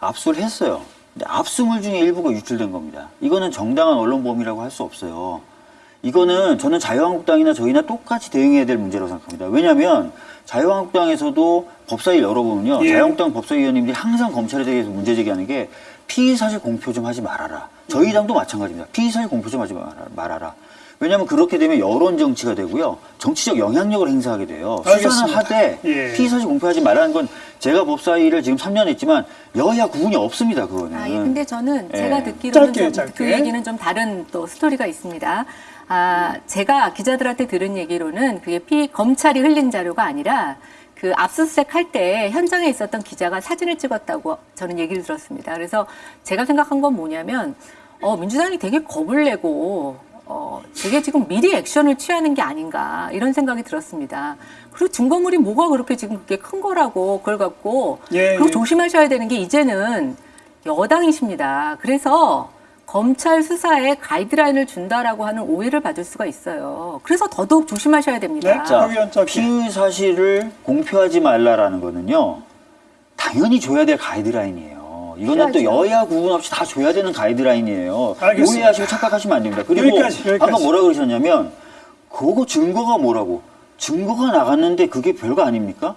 압수를 했어요. 압수물 중에 일부가 유출된 겁니다. 이거는 정당한 언론범이라고 할 수 없어요. 이거는 저는 자유한국당이나 저희나 똑같이 대응해야 될 문제라고 생각합니다. 왜냐하면 자유한국당에서도 법사위 열어보면요. 예. 자유한국당 법사위원님들이 항상 검찰에 대해서 문제 제기하는 게 피의사실 공표 좀 하지 말아라. 저희 당도 마찬가지입니다. 피의사실 공표 좀 하지 말아라. 왜냐하면 그렇게 되면 여론 정치가 되고요. 정치적 영향력을 행사하게 돼요. 수사는 알겠습니다. 하되 예. 피의사실 공표하지 말라는 건 제가 법사위를 지금 3년 했지만 여야 구분이 없습니다. 그거는. 아, 예, 근데 저는 예. 제가 듣기로는 짧게, 좀 짧게. 그 얘기는 좀 다른 또 스토리가 있습니다. 아, 제가 기자들한테 들은 얘기로는 그게 피 검찰이 흘린 자료가 아니라 그 압수수색 할 때 현장에 있었던 기자가 사진을 찍었다고 저는 얘기를 들었습니다. 그래서 제가 생각한 건 뭐냐면 어, 민주당이 되게 겁을 내고 어, 되게 지금 미리 액션을 취하는 게 아닌가 이런 생각이 들었습니다. 그리고 증거물이 뭐가 그렇게 지금 그게 큰 거라고 그걸 갖고 예, 그리고 예. 조심하셔야 되는 게 이제는 여당이십니다. 그래서 검찰 수사에 가이드라인을 준다라고 하는 오해를 받을 수가 있어요. 그래서 더더욱 조심하셔야 됩니다. 네, 자. 피의 사실을 공표하지 말라라는 거는요. 당연히 줘야 될 가이드라인이에요. 이거는 또. 여야 구분 없이 다 줘야 되는 가이드라인이에요. 알겠습니다. 오해하시고 착각하시면 안 됩니다. 그리고 여기까지, 여기까지. 아까 뭐라 그러셨냐면 그거 증거가 뭐라고? 증거가 나갔는데 그게 별거 아닙니까?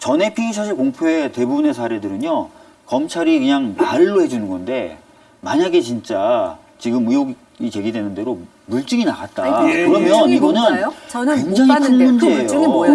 전에 피의 사실 공표의 대부분의 사례들은요. 검찰이 그냥 말로 해주는 건데 만약에 진짜 지금 의혹이 제기되는 대로 물증이 나갔다. 아니, 예, 그러면 이거는 굉장히 큰 봤는데 그 문제예요. 물증이 뭐예요?